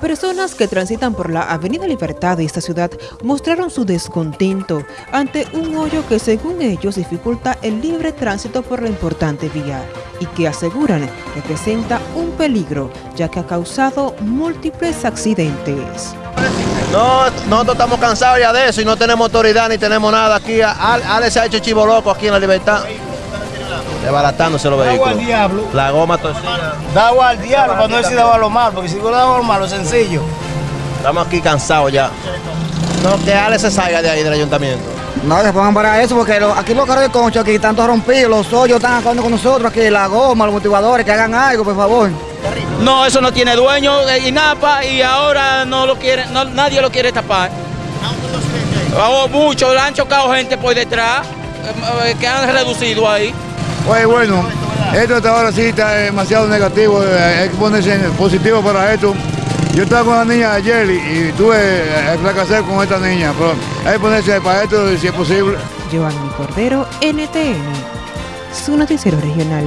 Personas que transitan por la Avenida Libertad de esta ciudad mostraron su descontento ante un hoyo que según ellos dificulta el libre tránsito por la importante vía y que aseguran representa un peligro ya que ha causado múltiples accidentes. No, nosotros estamos cansados ya de eso y no tenemos autoridad ni tenemos nada aquí. Ale se ha hecho chivo loco aquí en la Libertad. Desbaratándose los vehículos. al diablo. La goma torcida. Da al diablo para no decir dado a lo malo, porque si no dado a lo malo, sencillo. Estamos aquí cansados ya. No, que Ale se salga de ahí del ayuntamiento. No, se pongan para eso, porque lo- aquí los carros de concho, aquí están todos rompidos, los hoyos están acabando con nosotros, aquí la goma, los motivadores, que hagan algo, por favor. No, eso no tiene dueño, eh, INAPA, y ahora no lo quiere, no- nadie lo quiere tapar. Oh, mucho, le han chocado gente por detrás, eh, eh, que han reducido ahí. Pues bueno, esto hasta ahora sí está demasiado negativo, eh, hay que ponerse positivo para esto. Yo estaba con la niña ayer y, y tuve que fracasar con esta niña, pero hay que ponerse para esto si es posible. Giovanni Cordero, NTN, su noticiero regional.